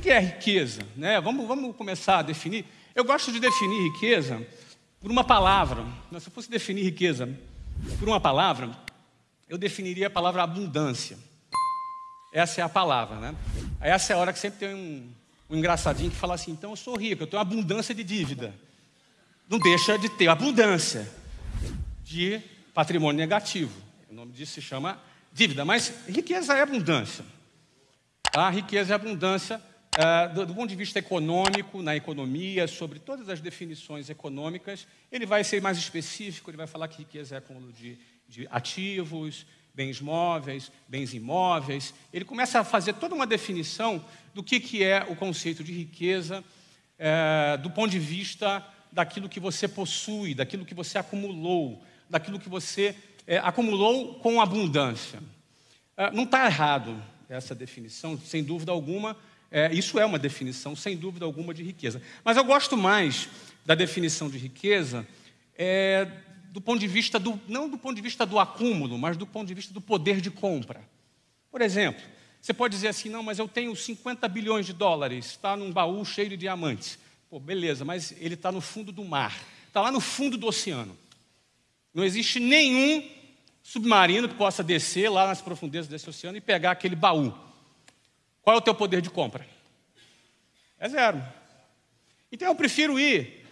que é riqueza? Né? Vamos, vamos começar a definir. Eu gosto de definir riqueza por uma palavra. Se eu fosse definir riqueza por uma palavra, eu definiria a palavra abundância. Essa é a palavra, né? Essa é a hora que sempre tem um, um engraçadinho que fala assim: então eu sou rico, eu tenho abundância de dívida. Não deixa de ter abundância de patrimônio negativo. O nome disso se chama dívida, mas riqueza é abundância. A riqueza é abundância é, do, do, ponto de vista econômico, na economia, sobre todas as definições econômicas, ele vai ser mais específico, ele vai falar que riqueza é acúmulo de, de ativos, bens móveis, bens imóveis. Ele começa a fazer toda uma definição do que, que é o conceito de riqueza é, do ponto de vista daquilo que você possui, daquilo que você acumulou, daquilo que você é, acumulou com abundância. É, não está errado essa definição, sem dúvida alguma. É, isso é uma definição, sem dúvida alguma, de riqueza. Mas eu gosto mais da definição de riqueza é, do ponto de vista do, não do ponto de vista do acúmulo, mas do ponto de vista do poder de compra. Por exemplo, você pode dizer assim, não, mas eu tenho 50 bilhões de dólares, está num baú cheio de diamantes. Pô, beleza, mas ele está no fundo do mar, está lá no fundo do oceano. Não existe nenhum submarino que possa descer lá nas profundezas desse oceano e pegar aquele baú. Qual é o teu poder de compra? É zero. Então eu prefiro ir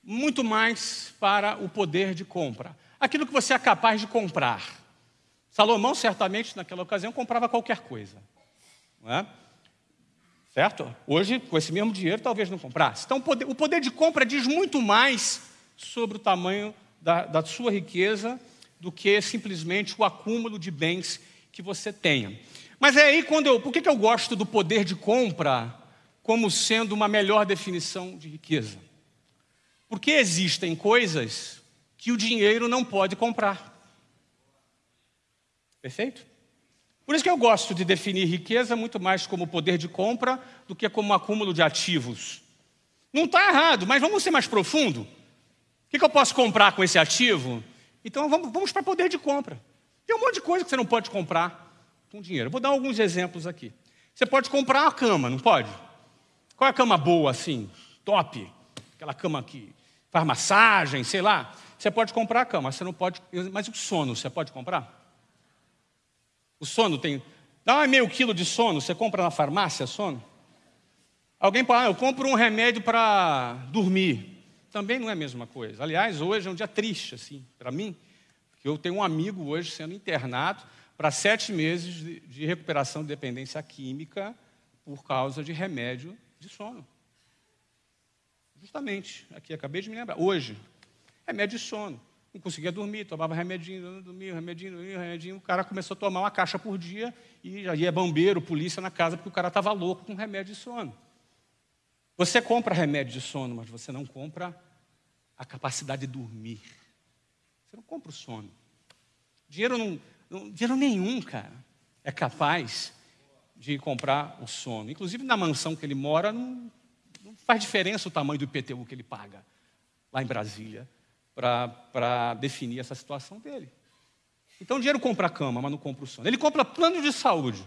muito mais para o poder de compra. Aquilo que você é capaz de comprar. Salomão, certamente, naquela ocasião, comprava qualquer coisa. Não é? Certo? Hoje, com esse mesmo dinheiro, talvez não comprasse. Então, o poder, o poder de compra diz muito mais sobre o tamanho da, da sua riqueza do que simplesmente o acúmulo de bens que você tenha. Mas é aí quando eu. Por que, que eu gosto do poder de compra como sendo uma melhor definição de riqueza? Porque existem coisas que o dinheiro não pode comprar. Perfeito? Por isso que eu gosto de definir riqueza muito mais como poder de compra do que como acúmulo de ativos. Não está errado, mas vamos ser mais profundo. O que, eu posso comprar com esse ativo? Então vamos, vamos para poder de compra. Tem um monte de coisa que você não pode comprar com dinheiro. vou dar alguns exemplos aqui. Você pode comprar uma cama, não pode? Qual é a cama boa assim? Top. Aquela cama que faz massagem, sei lá. Você pode comprar a cama, você não pode. Mas o sono, você pode comprar? O sono tem. Dá meio quilo de sono, você compra na farmácia sono? Alguém fala, ah, eu compro um remédio para dormir. Também não é a mesma coisa. Aliás, hoje é um dia triste, assim, para mim, porque eu tenho um amigo hoje sendo internado para sete meses de, recuperação de dependência química por causa de remédio de sono. Justamente, aqui acabei de me lembrar. Hoje, remédio de sono. Não conseguia dormir, tomava remedinho, dormia, remedinho, dormia, remedinho. O cara começou a tomar uma caixa por dia e já ia bombeiro, polícia na casa, porque o cara estava louco com remédio de sono. Você compra remédio de sono, mas você não compra a capacidade de dormir. Você não compra o sono. Dinheiro, não, não, dinheiro nenhum, cara, é capaz de comprar o sono. Inclusive na mansão que ele mora, não, não faz diferença o tamanho do IPTU que ele paga lá em Brasília para definir essa situação dele. Então o dinheiro compra a cama, mas não compra o sono. Ele compra plano de saúde,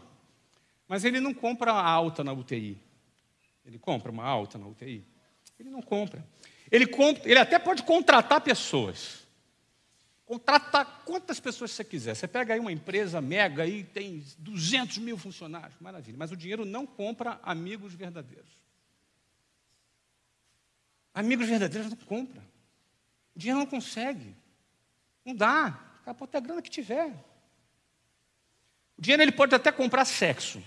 mas ele não compra a alta na UTI. Ele compra uma alta na UTI? Ele não compra. Ele, compra, ele até pode contratar pessoas. Contratar quantas pessoas você quiser. Você pega aí uma empresa mega e tem 200 mil funcionários, maravilha. Mas o dinheiro não compra amigos verdadeiros. Amigos verdadeiros não compra. O dinheiro não consegue. Não dá. Capota a grana que tiver. O dinheiro ele pode até comprar sexo.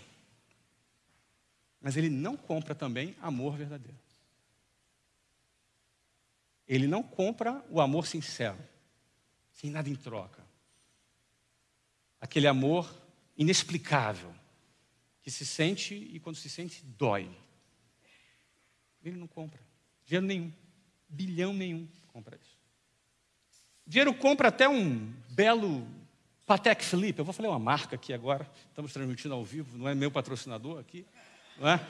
Mas ele não compra também amor verdadeiro. Ele não compra o amor sincero, sem nada em troca. Aquele amor inexplicável, que se sente e quando se sente, dói. Ele não compra. Dinheiro nenhum. Bilhão nenhum compra isso. Dinheiro compra até um belo Patek Philippe. Eu vou falar uma marca aqui agora. Estamos transmitindo ao vivo, não é meu patrocinador aqui. Não é?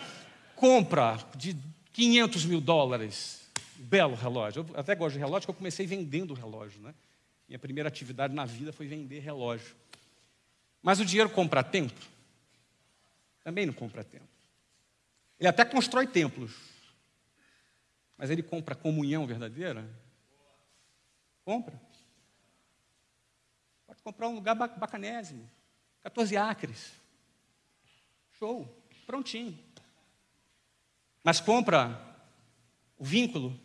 Compra de 500 mil dólares. Belo relógio. Eu até gosto de relógio, porque eu comecei vendendo relógio. Né? Minha primeira atividade na vida foi vender relógio. Mas o dinheiro compra tempo? Também não compra tempo. Ele até constrói templos. Mas ele compra comunhão verdadeira? Compra. Pode comprar um lugar bacanésimo. 14 acres. Show. Prontinho. Mas compra o vínculo,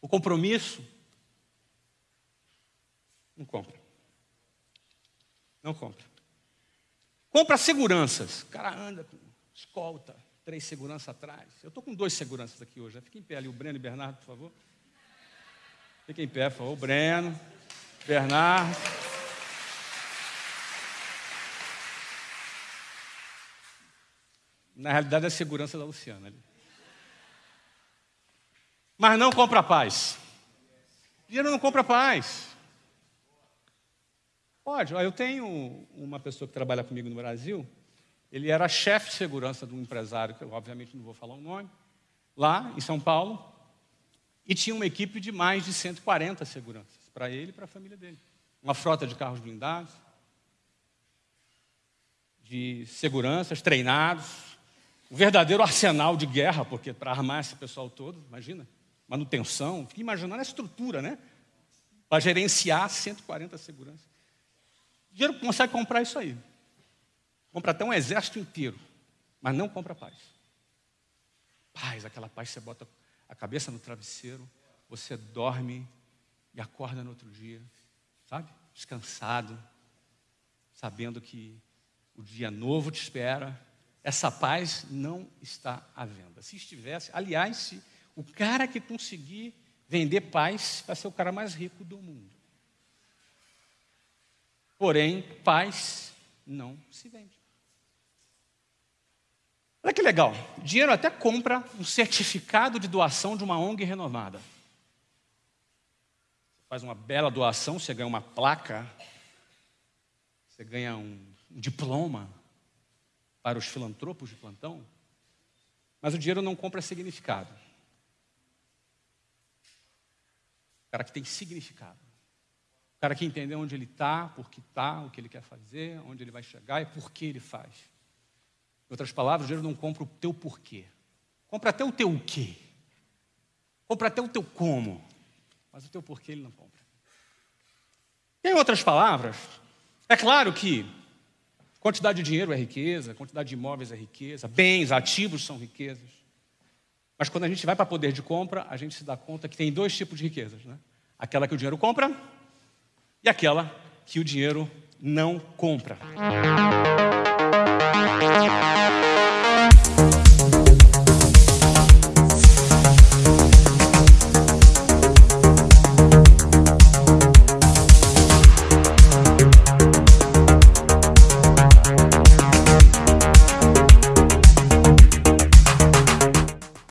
o compromisso. Não compra. Não compra. Compra seguranças. O cara anda com escolta, três seguranças atrás. Eu estou com dois seguranças aqui hoje. Fica em pé ali, o Breno e o Bernardo, por favor. Fica em pé, por favor. O Breno, Bernardo. Na realidade, é a segurança da Luciana ali. Mas não compra paz. Dinheiro não compra paz. Pode. Eu tenho uma pessoa que trabalha comigo no Brasil. Ele era chefe de segurança de um empresário, que eu obviamente não vou falar o nome, lá em São Paulo. E tinha uma equipe de mais de 140 seguranças, para ele e para a família dele. Uma frota de carros blindados, de seguranças treinados, um verdadeiro arsenal de guerra, porque para armar esse pessoal todo, imagina, manutenção, fica imaginando a estrutura, né? Para gerenciar 140 seguranças. Dinheiro consegue comprar isso aí. Compra até um exército inteiro, mas não compra paz. Paz, aquela paz você bota a cabeça no travesseiro, você dorme e acorda no outro dia, sabe? Descansado, sabendo que o dia novo te espera, essa paz não está à venda. Se estivesse, aliás, se o cara que conseguir vender paz vai ser o cara mais rico do mundo. Porém, paz não se vende. Olha que legal. dinheiro até compra um certificado de doação de uma ONG renomada. Você faz uma bela doação, você ganha uma placa, você ganha um, um diploma para os filantropos de plantão, mas o dinheiro não compra significado. O cara que tem significado. Cara que entendeu onde ele está, por que está, o que ele quer fazer, onde ele vai chegar e por que ele faz. Em outras palavras, o dinheiro não compra o teu porquê. Compra até o teu o quê. Compra até o teu como. Mas o teu porquê ele não compra. Em outras palavras, é claro que Quantidade de dinheiro é riqueza, quantidade de imóveis é riqueza, bens, ativos são riquezas. Mas quando a gente vai para poder de compra, a gente se dá conta que tem dois tipos de riquezas, né? Aquela que o dinheiro compra e aquela que o dinheiro não compra.